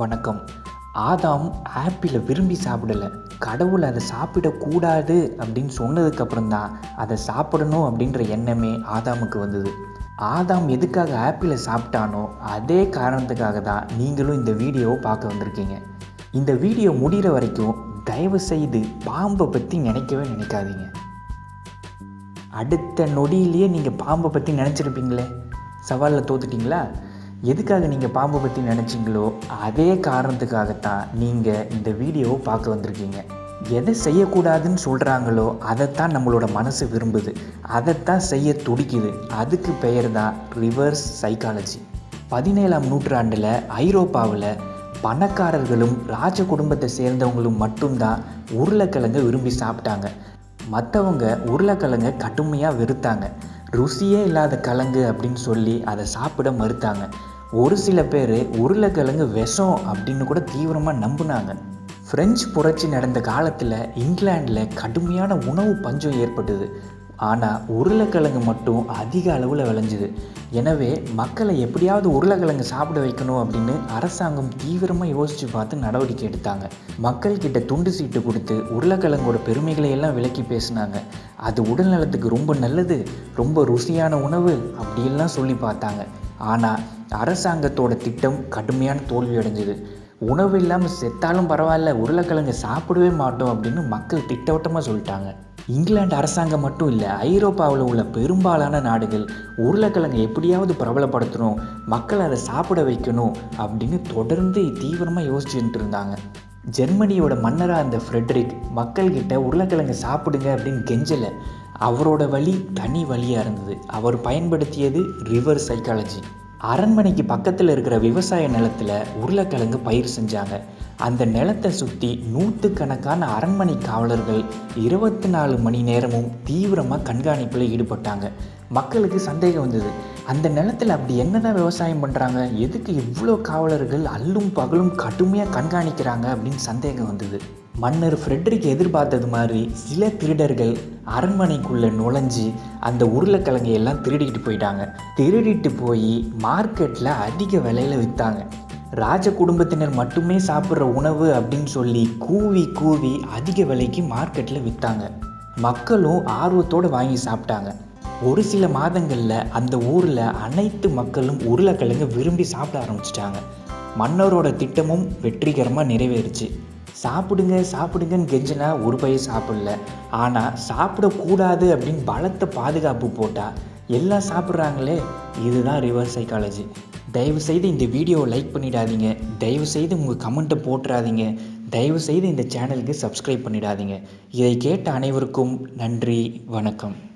வணக்கம். ஆதாம் ஆப்பிளை விரும்பி சாப்பிடலை. கடவுள் அதை சாப்பிடக்கூடாது அப்படின்னு சொன்னதுக்கப்புறம் தான் அதை சாப்பிடணும் அப்படின்ற எண்ணமே ஆதாமுக்கு வந்தது. ஆதாம் எதுக்காக ஆப்பிளை சாப்பிட்டானோ அதே காரணத்துக்காக தான் நீங்களும் இந்த வீடியோவை பார்க்க வந்திருக்கீங்க. இந்த வீடியோ முடிகிற வரைக்கும் தயவு செய்து பாம்பை பற்றி நினைக்கவே நினைக்காதீங்க. அடுத்த நொடியிலேயே நீங்கள் பாம்பை பற்றி நினச்சிருப்பீங்களே. சவாலில் தோத்துட்டிங்களா? எதுக்காக நீங்கள் பாம்பை பற்றி நினச்சிங்களோ அதே காரணத்துக்காகத்தான் நீங்கள் இந்த வீடியோவை பார்க்க வந்திருக்கீங்க. எதை செய்யக்கூடாதுன்னு சொல்கிறாங்களோ அதைத்தான் நம்மளோட மனசு விரும்புது. அதைத்தான் செய்ய துடிக்குது. அதுக்கு பெயர் தான் ரிவர்ஸ் சைக்காலஜி. பதினேழாம் நூற்றாண்டில் ஐரோப்பாவில் பணக்காரர்களும் ராஜ குடும்பத்தை சேர்ந்தவங்களும் மட்டும்தான் உருளைக்கிழங்கை விரும்பி சாப்பிட்டாங்க. மற்றவங்க உருளைக்கிழங்கை கடுமையாக வெறுத்தாங்க. ருசியே இல்லாத கிழங்கு அப்படின்னு சொல்லி அதை சாப்பிட மறுத்தாங்க. ஒரு சில பேர் உருளைக்கிழங்கு விஷம் அப்படின்னு கூட தீவிரமாக நம்பினாங்க. ஃப்ரெஞ்சு புரட்சி நடந்த காலத்தில் இங்கிலாண்டில் கடுமையான உணவு பஞ்சம் ஏற்பட்டது. ஆனால் உருளைக்கிழங்கு மட்டும் அதிக அளவில் விளைஞ்சுது. எனவே மக்களை எப்படியாவது உருளைக்கிழங்கு சாப்பிட வைக்கணும் அப்படின்னு அரசாங்கம் தீவிரமாக யோசித்து பார்த்து நடவடிக்கை எடுத்தாங்க. மக்கள்கிட்ட துண்டு சீட்டு கொடுத்து உருளைக்கிழங்கோட பெருமைகளை எல்லாம் விளக்கி பேசினாங்க. அது உடல் நலத்துக்கு ரொம்ப நல்லது ரொம்ப ருசியான உணவு அப்படியெல்லாம் சொல்லி பார்த்தாங்க. ஆனால் அரசாங்கத்தோட திட்டம் கடுமையான தோல்வி அடைஞ்சது. உணவு இல்லாமல் செத்தாலும் பரவாயில்ல உருளைக்கிழங்கு சாப்பிடவே மாட்டோம் அப்படின்னு மக்கள் திட்டவட்டமாக சொல்லிட்டாங்க. இங்கிலாந்து அரசாங்கம் மட்டும் இல்லை ஐரோப்பாவில் உள்ள பெரும்பாலான நாடுகள் உருளைக்கிழங்கு எப்படியாவது பிரபலப்படுத்தணும் மக்கள் அதை சாப்பிட வைக்கணும் அப்படின்னு தொடர்ந்து தீவிரமாக யோசிச்சுட்டு இருந்தாங்க. ஜெர்மனியோட மன்னராக இருந்த ஃப்ரெட்ரிக் மக்கள்கிட்ட உருளைக்கிழங்கு சாப்பிடுங்க அப்படின்னு கெஞ்சலை. அவரோட வழி தனி வழியாக இருந்தது. அவர் பயன்படுத்தியது ரிவர் சைக்காலஜி. அரண்மனைக்கு பக்கத்தில் இருக்கிற விவசாய நிலத்தில் உருளைக்கிழங்கு பயிர் செஞ்சாங்க. அந்த நிலத்தை சுற்றி நூற்றுக்கணக்கான அரண்மனை காவலர்கள் இருபத்தி நாலு மணி நேரமும் தீவிரமாக கண்காணிப்பில் ஈடுபட்டாங்க. மக்களுக்கு சந்தேகம் வந்தது. அந்த நிலத்தில் அப்படி என்ன தான் விவசாயம் பண்ணுறாங்க எதுக்கு இவ்வளோ காவலர்கள் அல்லும் பகலும் கடுமையாக கண்காணிக்கிறாங்க அப்படின்னு சந்தேகம் வந்தது. மன்னர் ஃப்ரெட்ரிக் எதிர்பார்த்தது மாதிரி சில திருடர்கள் அரண்மனைக்குள்ளே நுழைஞ்சு அந்த உருளைக்கிழங்கையெல்லாம் திருடிக்கிட்டு போயிட்டாங்க. திருடிட்டு போய் மார்க்கெட்டில் அதிக விலையில் விற்றாங்க ராஜ குடும்பத்தினர் மட்டுமே சாப்பிட்ற உணவு அப்படின்னு சொல்லி கூவி கூவி அதிக விலைக்கு மார்க்கெட்டில் விற்றாங்க மக்களும் ஆர்வத்தோடு வாங்கி சாப்பிட்டாங்க. ஒரு சில மாதங்களில் அந்த ஊரில் அனைத்து மக்களும் உருளைக்கிழங்கு விரும்பி சாப்பிட ஆரம்பிச்சிட்டாங்க. மன்னரோட திட்டமும் வெற்றிகரமாக நிறைவேறுச்சு. சாப்பிடுங்க சாப்பிடுங்கன்னு கெஞ்சினா ஒரு பையன் சாப்பிடல. ஆனால் சாப்பிடக்கூடாது அப்படின்னு பலத்த பாதுகாப்பு போட்டால் எல்லாம் சாப்பிட்றாங்களே. இதுதான் ரிவர்ஸ் சைக்காலஜி தயவுசெய்து இந்த வீடியோவை லைக் பண்ணிடாதீங்க. தயவுசெய்து உங்கள் கமெண்ட்டை போட்டுறாதீங்க. தயவுசெய்து இந்த சேனலுக்கு சப்ஸ்கிரைப் பண்ணிடாதீங்க. இதை கேட்ட அனைவருக்கும் நன்றி வணக்கம்.